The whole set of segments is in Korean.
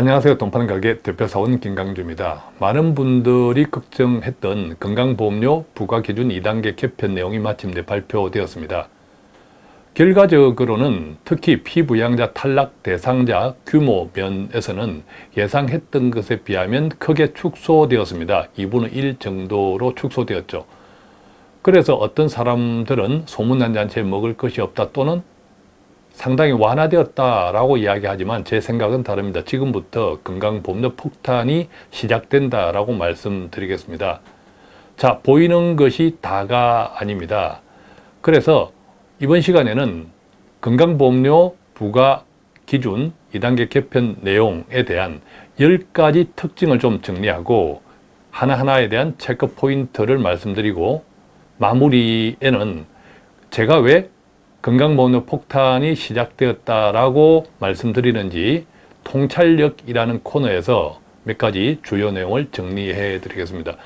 안녕하세요. 돈파는 가게 대표사원 김강주입니다. 많은 분들이 걱정했던 건강보험료 부과기준 2단계 개편 내용이 마침 내 발표되었습니다. 결과적으로는 특히 피부양자 탈락 대상자 규모 면에서는 예상했던 것에 비하면 크게 축소되었습니다. 2분의 1 정도로 축소되었죠. 그래서 어떤 사람들은 소문난 잔치에 먹을 것이 없다 또는 상당히 완화되었다라고 이야기하지만 제 생각은 다릅니다. 지금부터 건강보험료 폭탄이 시작된다라고 말씀드리겠습니다. 자, 보이는 것이 다가 아닙니다. 그래서 이번 시간에는 건강보험료 부과 기준 2단계 개편 내용에 대한 10가지 특징을 좀 정리하고 하나하나에 대한 체크 포인트를 말씀드리고 마무리에는 제가 왜 건강보험료 폭탄이 시작되었다라고 말씀드리는지 통찰력이라는 코너에서 몇 가지 주요 내용을 정리해 드리겠습니다.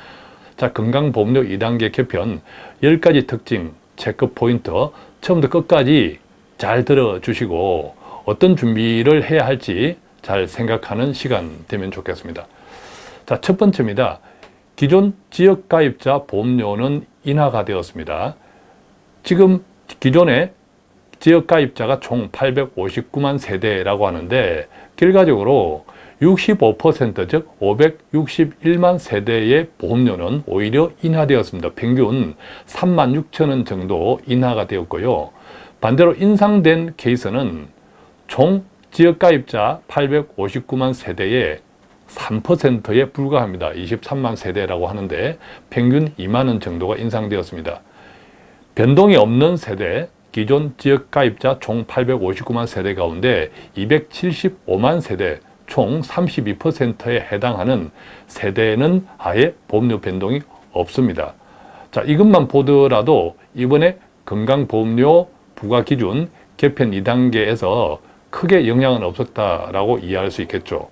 자, 건강보험료 2단계 개편 10가지 특징, 체크 포인트 처음부터 끝까지 잘 들어주시고 어떤 준비를 해야 할지 잘 생각하는 시간 되면 좋겠습니다. 자, 첫 번째입니다. 기존 지역가입자 보험료는 인하가 되었습니다. 지금 기존에 지역가입자가 총 859만 세대라고 하는데 결과적으로 65%즉 561만 세대의 보험료는 오히려 인하되었습니다. 평균 3만 6천 원 정도 인하가 되었고요. 반대로 인상된 케이스는 총 지역가입자 859만 세대의 3%에 불과합니다. 23만 세대라고 하는데 평균 2만 원 정도가 인상되었습니다. 변동이 없는 세대, 기존 지역 가입자 총 859만 세대 가운데 275만 세대, 총 32%에 해당하는 세대는 아예 보험료 변동이 없습니다. 자, 이것만 보더라도 이번에 건강보험료 부과기준 개편 2단계에서 크게 영향은 없었다라고 이해할 수 있겠죠.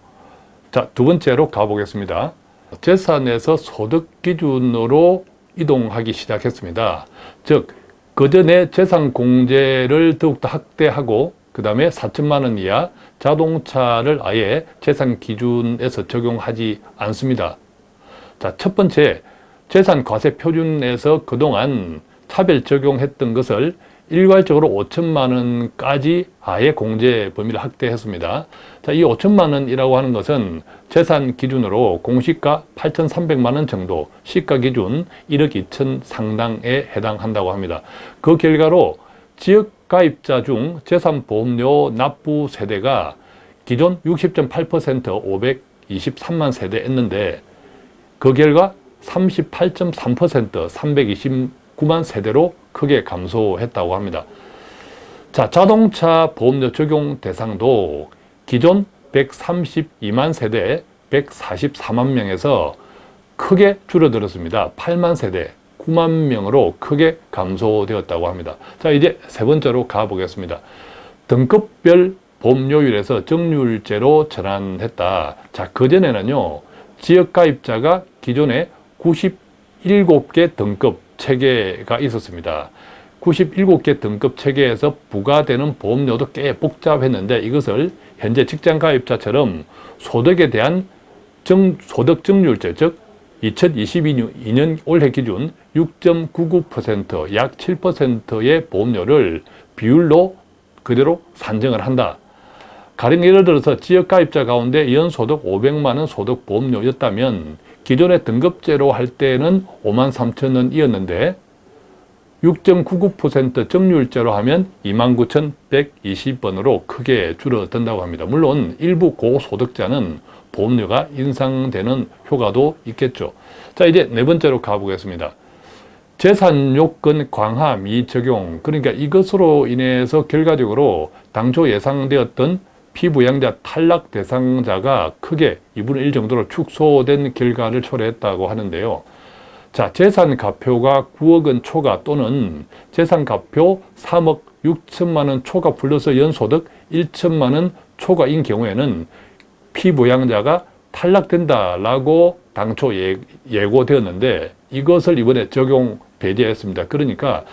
자, 두 번째로 가보겠습니다. 재산에서 소득 기준으로 이동하기 시작했습니다. 즉, 그 전에 재산 공제를 더욱더 확대하고 그 다음에 4천만 원 이하 자동차를 아예 재산 기준에서 적용하지 않습니다. 자, 첫 번째, 재산 과세 표준에서 그동안 차별 적용했던 것을 일괄적으로 5천만 원까지 아예 공제 범위를 확대했습니다. 자, 이 5천만 원이라고 하는 것은 재산 기준으로 공시가 8,300만 원 정도, 시가 기준 1억 2천 상당에 해당한다고 합니다. 그 결과로 지역 가입자 중 재산보험료 납부 세대가 기존 60.8% 523만 세대였는데 그 결과 38.3% 329만 세대로 크게 감소했다고 합니다. 자, 자동차 보험료 적용 대상도 기존 132만 세대 144만 명에서 크게 줄어들었습니다. 8만 세대 9만 명으로 크게 감소되었다고 합니다. 자, 이제 세 번째로 가보겠습니다. 등급별 보험료율에서 정률제로 전환했다. 자, 그전에는요, 지역가입자가 기존에 97개 등급 체계가 있었습니다. 97개 등급 체계에서 부과되는 보험료도 꽤 복잡했는데 이것을 현재 직장가입자처럼 소득에 대한 정, 소득 증률제, 즉 2022년 올해 기준 6.99%약 7%의 보험료를 비율로 그대로 산정을 한다. 가령 예를 들어서 지역가입자 가운데 연소득 500만 원 소득 보험료였다면 기존의 등급제로 할 때는 5만 3천 원이었는데 6.99% 정률제로 하면 29,120원으로 크게 줄어든다고 합니다. 물론 일부 고소득자는 보험료가 인상되는 효과도 있겠죠. 자 이제 네 번째로 가보겠습니다. 재산 요건 강화 미적용 그러니까 이것으로 인해서 결과적으로 당초 예상되었던 피부양자 탈락 대상자가 크게 2분의 1 정도로 축소된 결과를 초래했다고 하는데요. 자, 재산가표가 9억 원 초과 또는 재산가표 3억 6천만 원 초과 플러스 연소득 1천만 원 초과인 경우에는 피부양자가 탈락된다라고 당초 예, 예고되었는데 이것을 이번에 적용 배제했습니다. 그러니까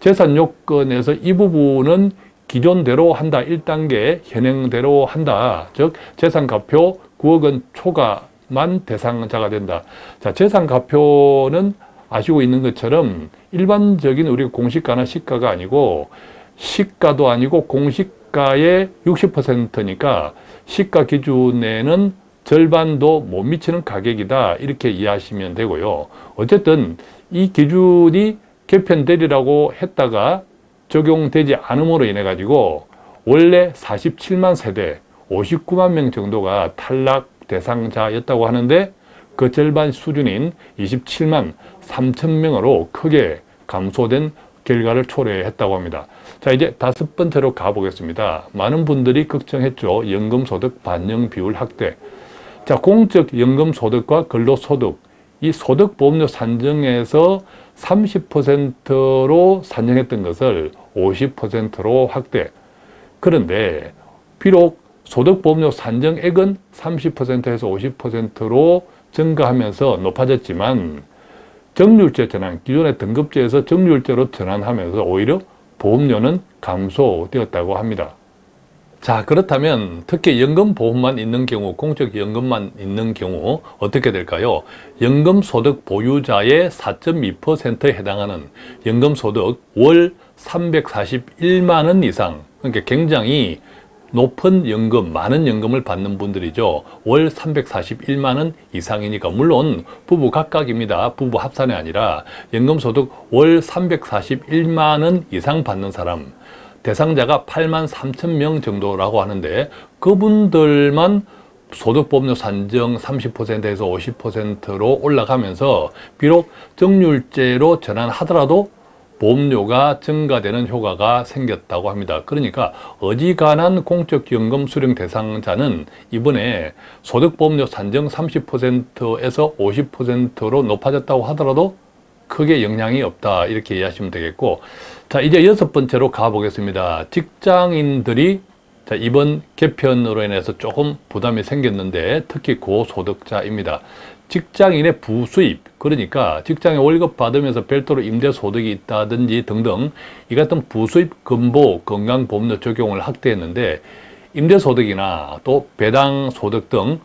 재산 요건에서 이 부분은 기존대로 한다. 1단계 현행대로 한다. 즉 재산가표 9억 원 초과만 대상자가 된다. 자, 재산가표는 아시고 있는 것처럼 일반적인 우리 공시가나 시가가 아니고 시가도 아니고 공시가의 60%니까 시가 기준에는 절반도 못 미치는 가격이다 이렇게 이해하시면 되고요. 어쨌든 이 기준이 개편되리라고 했다가 적용되지 않음으로 인해 가지고 원래 47만 세대 59만 명 정도가 탈락 대상자였다고 하는데 그 절반 수준인 27만 3천 명으로 크게 감소된 결과를 초래했다고 합니다. 자 이제 다섯 번째로 가보겠습니다. 많은 분들이 걱정했죠. 연금소득 반영 비율 확대. 자 공적 연금소득과 근로소득 이 소득보험료 산정에서 30%로 산정했던 것을 50%로 확대. 그런데 비록 소득보험료 산정액은 30%에서 50%로 증가하면서 높아졌지만 정률제 전환, 기존의 등급제에서 정률제로 전환하면서 오히려 보험료는 감소되었다고 합니다. 자 그렇다면 특히 연금보험만 있는 경우 공적 연금만 있는 경우 어떻게 될까요? 연금소득 보유자의 4.2%에 해당하는 연금소득 월 341만 원 이상 그러니까 굉장히 높은 연금, 많은 연금을 받는 분들이죠. 월 341만 원 이상이니까 물론 부부 각각입니다. 부부 합산이 아니라 연금소득 월 341만 원 이상 받는 사람 대상자가 8만 3천 명 정도라고 하는데 그분들만 소득보험료 산정 30%에서 50%로 올라가면서 비록 정률제로 전환하더라도 보험료가 증가되는 효과가 생겼다고 합니다. 그러니까 어지간한 공적연금 수령 대상자는 이번에 소득보험료 산정 30%에서 50%로 높아졌다고 하더라도 크게 영향이 없다 이렇게 이해하시면 되겠고 자 이제 여섯 번째로 가보겠습니다. 직장인들이 자, 이번 개편으로 인해서 조금 부담이 생겼는데 특히 고소득자입니다. 직장인의 부수입 그러니까 직장에 월급 받으면서 별도로 임대소득이 있다든지 등등 이 같은 부수입 근보 건강보험료 적용을 확대했는데 임대소득이나 또 배당소득 등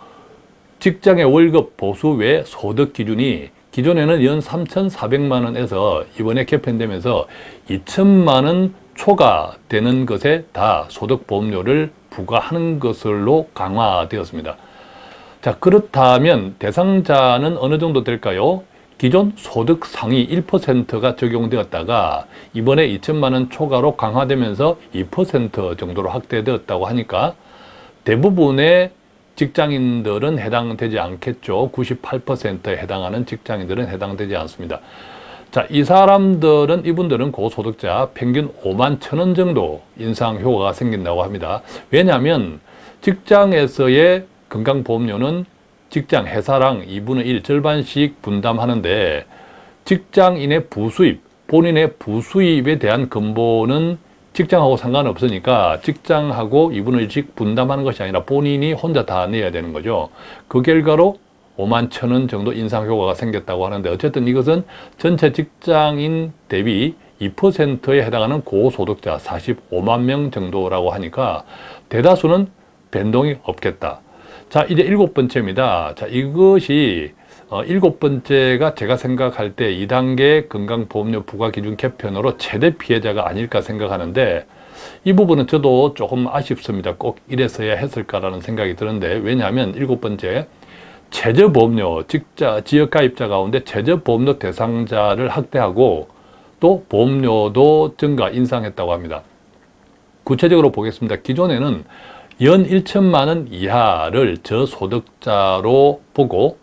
직장의 월급 보수 외 소득 기준이 기존에는 연 3,400만 원에서 이번에 개편되면서 2천만 원 초과되는 것에 다 소득보험료를 부과하는 것으로 강화되었습니다. 자 그렇다면 대상자는 어느 정도 될까요? 기존 소득 상위 1%가 적용되었다가 이번에 2천만 원 초과로 강화되면서 2% 정도로 확대되었다고 하니까 대부분의 직장인들은 해당되지 않겠죠. 98%에 해당하는 직장인들은 해당되지 않습니다. 자, 이 사람들은, 이분들은 고소득자 평균 5만 천 원 정도 인상 효과가 생긴다고 합니다. 왜냐하면 직장에서의 건강보험료는 직장 회사랑 2분의 1 절반씩 분담하는데 직장인의 부수입, 본인의 부수입에 대한 근본은 직장하고 상관없으니까 직장하고 2분의 1씩 분담하는 것이 아니라 본인이 혼자 다 내야 되는 거죠. 그 결과로 5만 천 원 정도 인상 효과가 생겼다고 하는데 어쨌든 이것은 전체 직장인 대비 2%에 해당하는 고소득자 45만 명 정도라고 하니까 대다수는 변동이 없겠다. 자, 이제 일곱 번째입니다. 자, 이것이 어, 일곱 번째가 제가 생각할 때 2단계 건강보험료 부과기준 개편으로 최대 피해자가 아닐까 생각하는데 이 부분은 저도 조금 아쉽습니다. 꼭 이랬어야 했을까라는 생각이 드는데 왜냐하면 일곱 번째 최저보험료, 직자, 지역가입자 가운데 최저보험료 대상자를 확대하고 또 보험료도 증가, 인상했다고 합니다. 구체적으로 보겠습니다. 기존에는 연 1천만 원 이하를 저소득자로 보고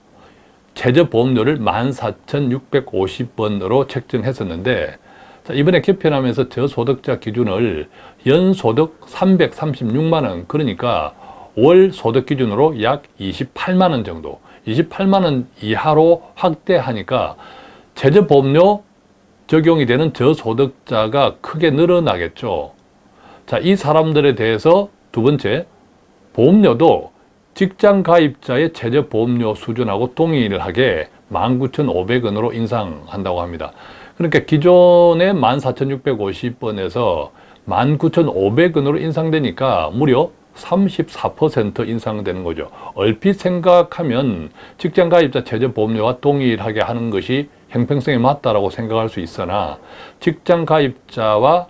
최저보험료를 14,650원으로 책정했었는데 이번에 개편하면서 저소득자 기준을 연소득 336만 원 그러니까 월 소득 기준으로 약 28만 원 정도 28만 원 이하로 확대하니까 최저보험료 적용이 되는 저소득자가 크게 늘어나겠죠. 자, 이 사람들에 대해서 두 번째, 보험료도 직장 가입자의 최저 보험료 수준하고 동일하게 19,500원으로 인상한다고 합니다. 그러니까 기존의 14,650원에서 19,500원으로 인상되니까 무려 34% 인상되는 거죠. 얼핏 생각하면 직장 가입자 최저 보험료와 동일하게 하는 것이 형평성에 맞다라고 생각할 수 있으나 직장 가입자와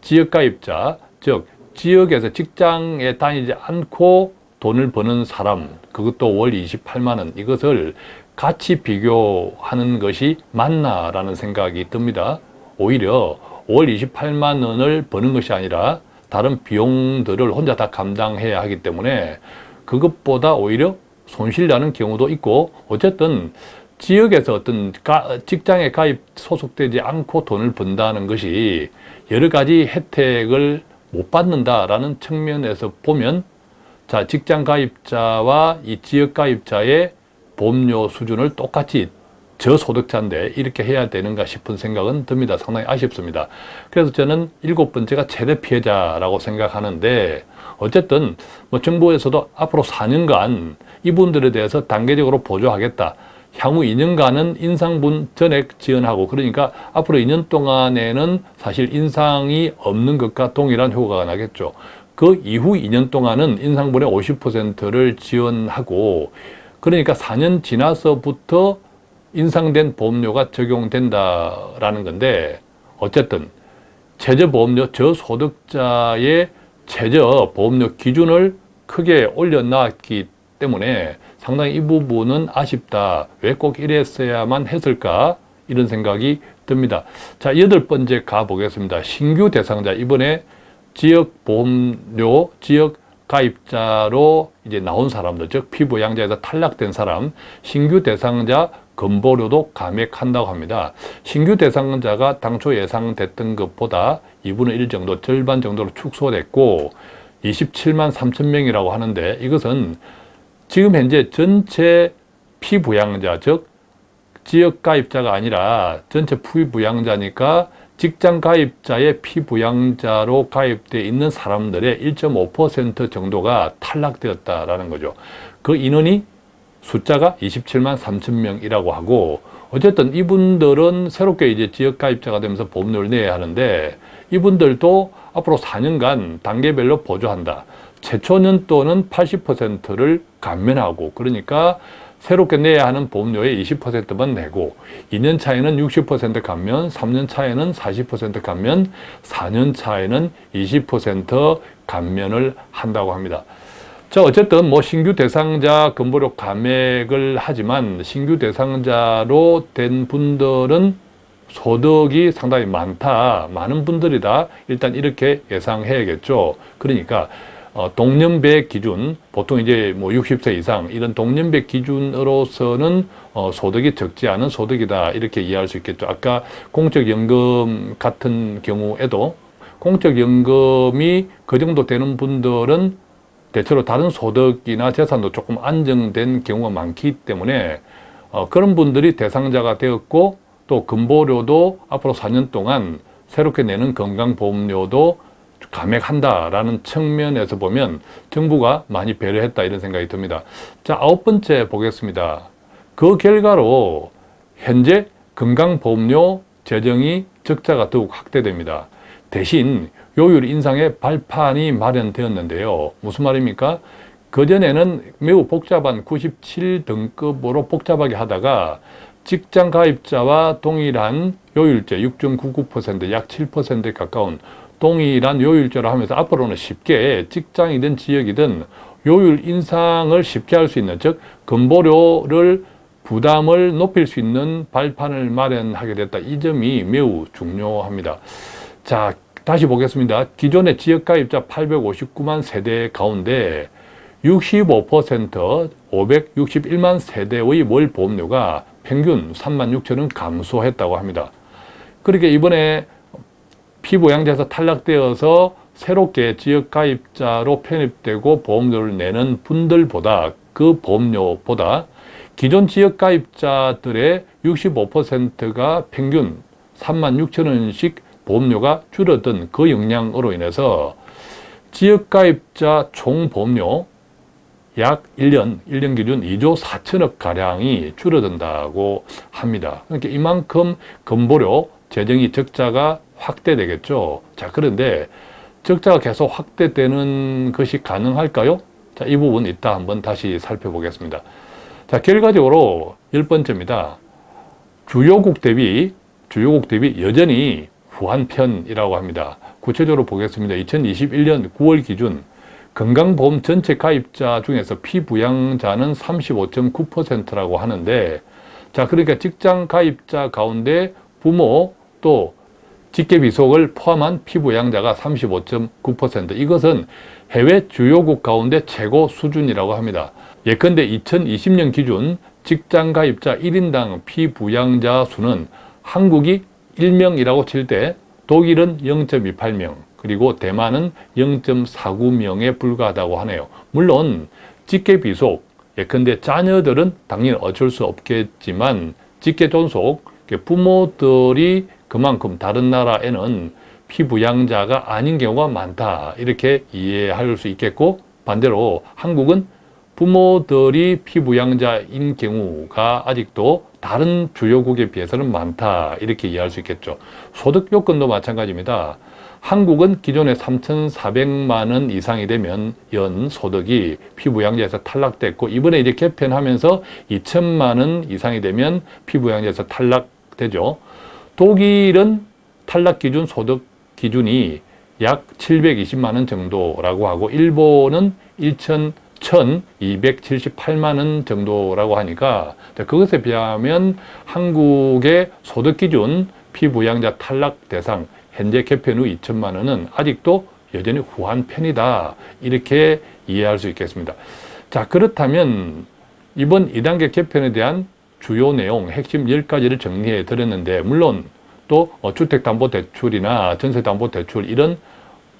지역 가입자, 즉 지역에서 직장에 다니지 않고 돈을 버는 사람, 그것도 월 28만 원, 이것을 같이 비교하는 것이 맞나라는 생각이 듭니다. 오히려 월 28만 원을 버는 것이 아니라 다른 비용들을 혼자 다 감당해야 하기 때문에 그것보다 오히려 손실나는 경우도 있고 어쨌든 지역에서 어떤 직장에 가입 소속되지 않고 돈을 번다는 것이 여러 가지 혜택을 못 받는다라는 측면에서 보면 자 직장 가입자와 이 지역 가입자의 보험료 수준을 똑같이 저소득자인데 이렇게 해야 되는가 싶은 생각은 듭니다. 상당히 아쉽습니다. 그래서 저는 일곱 번째가 최대 피해자라고 생각하는데 어쨌든 뭐 정부에서도 앞으로 4년간 이분들에 대해서 단계적으로 보조하겠다. 향후 2년간은 인상분 전액 지원하고 그러니까 앞으로 2년 동안에는 사실 인상이 없는 것과 동일한 효과가 나겠죠. 그 이후 2년 동안은 인상분의 50%를 지원하고 그러니까 4년 지나서부터 인상된 보험료가 적용된다라는 건데 어쨌든 최저보험료 저소득자의 최저보험료 기준을 크게 올려놨기 때문에 상당히 이 부분은 아쉽다. 왜 꼭 이랬어야만 했을까? 이런 생각이 듭니다. 자, 여덟 번째 가보겠습니다. 신규 대상자. 이번에 지역 보험료, 지역 가입자로 이제 나온 사람들, 즉 피부양자에서 탈락된 사람, 신규 대상자 건보료도 감액한다고 합니다. 신규 대상자가 당초 예상됐던 것보다 2분의 1 정도, 절반 정도로 축소됐고 27만 3천 명이라고 하는데 이것은 지금 현재 전체 피부양자, 즉 지역 가입자가 아니라 전체 피부양자니까 직장 가입자의 피부양자로 가입되어 있는 사람들의 1.5% 정도가 탈락되었다라는 거죠. 그 인원이 숫자가 27만 3천 명이라고 하고 어쨌든 이분들은 새롭게 이제 지역 가입자가 되면서 보험료를 내야 하는데 이분들도 앞으로 4년간 단계별로 보조한다. 최초 년도는 80%를 감면하고 그러니까 새롭게 내야 하는 보험료의 20%만 내고 2년 차에는 60% 감면, 3년 차에는 40% 감면, 4년 차에는 20% 감면을 한다고 합니다. 자, 어쨌든 뭐 신규 대상자 근보료 감액을 하지만 신규 대상자로 된 분들은 소득이 상당히 많다. 많은 분들이다. 일단 이렇게 예상해야겠죠. 그러니까 어, 동년배 기준, 보통 이제 뭐 60세 이상 이런 동년배 기준으로서는 어, 소득이 적지 않은 소득이다 이렇게 이해할 수 있겠죠. 아까 공적연금 같은 경우에도 공적연금이 그 정도 되는 분들은 대체로 다른 소득이나 재산도 조금 안정된 경우가 많기 때문에 어, 그런 분들이 대상자가 되었고 또 근보료도 앞으로 4년 동안 새롭게 내는 건강보험료도 감액한다라는 측면에서 보면 정부가 많이 배려했다 이런 생각이 듭니다. 자 아홉 번째 보겠습니다. 그 결과로 현재 건강보험료 재정이 적자가 더욱 확대됩니다. 대신 요율 인상의 발판이 마련되었는데요. 무슨 말입니까? 그전에는 매우 복잡한 97등급으로 복잡하게 하다가 직장 가입자와 동일한 요율제 6.99%약 7%에 가까운 동일한 요율제로 하면서 앞으로는 쉽게 직장이든 지역이든 요율 인상을 쉽게 할 수 있는 즉 건보료를 부담을 높일 수 있는 발판을 마련하게 됐다. 이 점이 매우 중요합니다. 자, 다시 보겠습니다. 기존의 지역가입자 859만 세대 가운데 65% 561만 세대의 월 보험료가 평균 3만 6천 원 감소했다고 합니다. 그렇게 이번에 피부양자에서 탈락되어서 새롭게 지역가입자로 편입되고 보험료를 내는 분들보다 그 보험료보다 기존 지역가입자들의 65%가 평균 3만 6천 원씩 보험료가 줄어든 그 영향으로 인해서 지역가입자 총보험료 약 1년, 1년 기준 2조 4천억 가량이 줄어든다고 합니다. 그러니까 이만큼 건보료 재정이 적자가 확대되겠죠. 자, 그런데 적자가 계속 확대되는 것이 가능할까요? 자, 이 부분 이따 한번 다시 살펴보겠습니다. 자, 결과적으로 열 번째입니다. 주요국 대비, 주요국 대비 여전히 후한편이라고 합니다. 구체적으로 보겠습니다. 2021년 9월 기준 건강보험 전체 가입자 중에서 피부양자는 35.9%라고 하는데 자 그러니까 직장 가입자 가운데 부모 또 직계비속을 포함한 피부양자가 35.9% 이것은 해외 주요국 가운데 최고 수준이라고 합니다. 예컨대 2020년 기준 직장 가입자 1인당 피부양자 수는 한국이 1명이라고 칠 때 독일은 0.28명 그리고 대만은 0.49명에 불과하다고 하네요. 물론 직계 비속 예컨대 자녀들은 당연히 어쩔 수 없겠지만 직계 존속 부모들이 그만큼 다른 나라에는 피부양자가 아닌 경우가 많다 이렇게 이해할 수 있겠고 반대로 한국은 부모들이 피부양자인 경우가 아직도 다른 주요국에 비해서는 많다. 이렇게 이해할 수 있겠죠. 소득 요건도 마찬가지입니다. 한국은 기존에 3,400만 원 이상이 되면 연 소득이 피부양자에서 탈락됐고 이번에 이제 개편하면서 2천만 원 이상이 되면 피부양자에서 탈락되죠. 독일은 탈락 기준 소득 기준이 약 720만 원 정도라고 하고 일본은 1,000 6,278만 원 정도라고 하니까 그것에 비하면 한국의 소득 기준 피부양자 탈락 대상 현재 개편 후 2천만 원은 아직도 여전히 후한 편이다. 이렇게 이해할 수 있겠습니다. 자 그렇다면 이번 2단계 개편에 대한 주요 내용 핵심 10가지를 정리해 드렸는데 물론 또 주택담보대출이나 전세담보대출 이런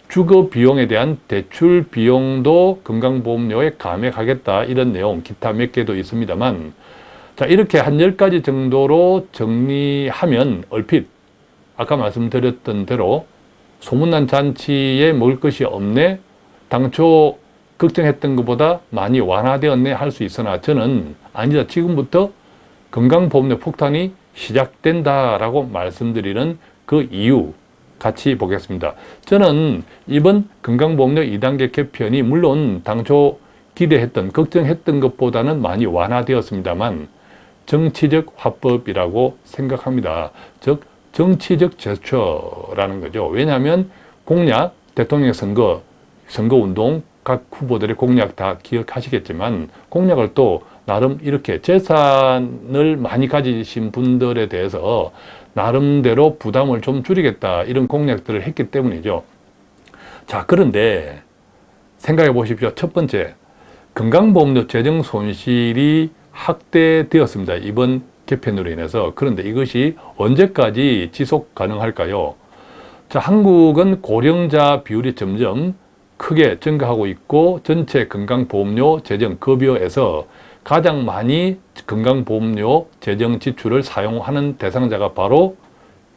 주거 비용에 대한 대출 비용도 건강보험료에 감액하겠다 이런 내용 기타 몇 개도 있습니다만 자 이렇게 한 10가지 정도로 정리하면 얼핏 아까 말씀드렸던 대로 소문난 잔치에 먹을 것이 없네 당초 걱정했던 것보다 많이 완화되었네 할 수 있으나 저는 아니다 지금부터 건강보험료 폭탄이 시작된다라고 말씀드리는 그 이유 같이 보겠습니다. 저는 이번 건강보험료 2단계 개편이 물론 당초 기대했던, 걱정했던 것보다는 많이 완화되었습니다만 정치적 화법이라고 생각합니다. 즉 정치적 제초라는 거죠. 왜냐하면 공약, 대통령 선거, 선거운동, 각 후보들의 공약 다 기억하시겠지만 공약을 또 나름 이렇게 재산을 많이 가지신 분들에 대해서 나름대로 부담을 좀 줄이겠다 이런 공약들을 했기 때문이죠. 자 그런데 생각해 보십시오. 첫 번째 건강보험료 재정 손실이 확대되었습니다. 이번 개편으로 인해서 그런데 이것이 언제까지 지속 가능할까요? 자 한국은 고령자 비율이 점점 크게 증가하고 있고 전체 건강보험료 재정 급여에서 가장 많이 건강보험료 재정 지출을 사용하는 대상자가 바로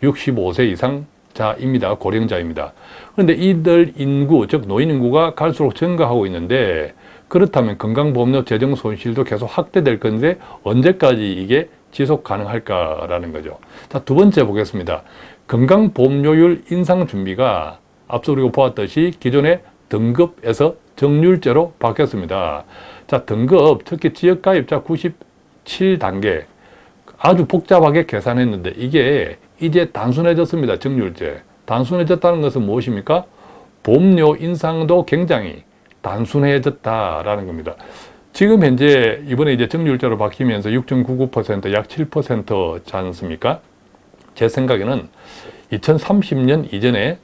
65세 이상 자입니다. 고령자입니다. 그런데 이들 인구, 즉 노인 인구가 갈수록 증가하고 있는데 그렇다면 건강보험료 재정 손실도 계속 확대될 건데 언제까지 이게 지속 가능할까라는 거죠. 자, 두 번째 보겠습니다. 건강보험료율 인상 준비가 앞서 우리가 보았듯이 기존의 등급에서 정률제로 바뀌었습니다. 자, 등급, 특히 지역가입자 97단계 아주 복잡하게 계산했는데 이게 이제 단순해졌습니다. 정률제. 단순해졌다는 것은 무엇입니까? 보험료 인상도 굉장히 단순해졌다라는 겁니다. 지금 현재 이번에 이제 정률제로 바뀌면서 6.99%약 7%지 않습니까? 제 생각에는 2030년 이전에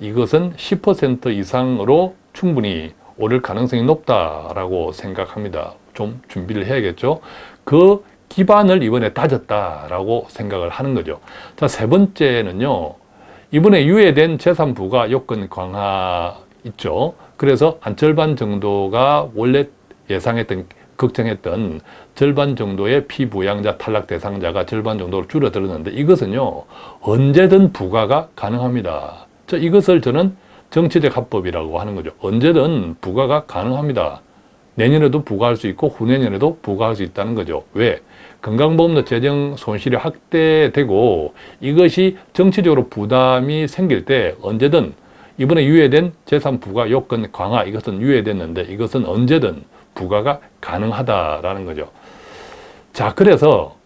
이것은 10% 이상으로 충분히 오를 가능성이 높다라고 생각합니다. 좀 준비를 해야겠죠. 그 기반을 이번에 다졌다라고 생각을 하는 거죠. 자, 세 번째는요. 이번에 유예된 재산부가 요건 강화 있죠. 그래서 한 절반 정도가 원래 예상했던 걱정했던 절반 정도의 피부양자 탈락 대상자가 절반 정도로 줄어들었는데 이것은요 언제든 부과가 가능합니다. 자, 이것을 저는 정치적 합법이라고 하는 거죠. 언제든 부과가 가능합니다. 내년에도 부과할 수 있고 후내년에도 부과할 수 있다는 거죠. 왜? 건강보험료 재정 손실이 확대되고 이것이 정치적으로 부담이 생길 때 언제든 이번에 유예된 재산 부과 요건 강화 이것은 유예됐는데 이것은 언제든 부과가 가능하다라는 거죠. 자 그래서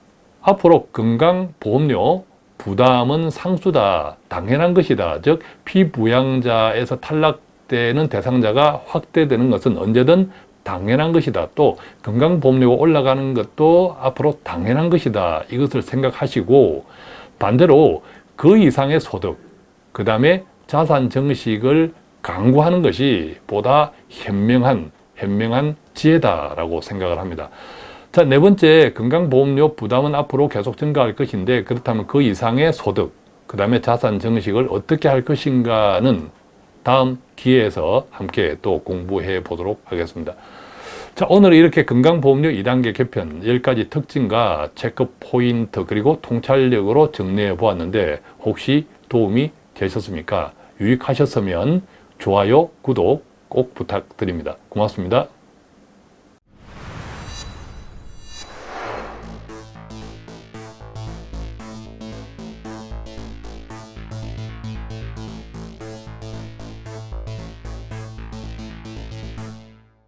앞으로 건강보험료 부담은 상수다 당연한 것이다. 즉 피부양자에서 탈락되는 대상자가 확대되는 것은 언제든 당연한 것이다. 또 건강보험료가 올라가는 것도 앞으로 당연한 것이다. 이것을 생각하시고 반대로 그 이상의 소득 그 다음에 자산 정식을 강구하는 것이 보다 현명한 현명한 지혜다라고 생각을 합니다. 자, 네 번째 건강보험료 부담은 앞으로 계속 증가할 것인데 그렇다면 그 이상의 소득, 그 다음에 자산 정식을 어떻게 할 것인가는 다음 기회에서 함께 또 공부해 보도록 하겠습니다. 자, 오늘 이렇게 건강보험료 2단계 개편 10가지 특징과 체크 포인트 그리고 통찰력으로 정리해 보았는데 혹시 도움이 되셨습니까? 유익하셨으면 좋아요, 구독 꼭 부탁드립니다. 고맙습니다.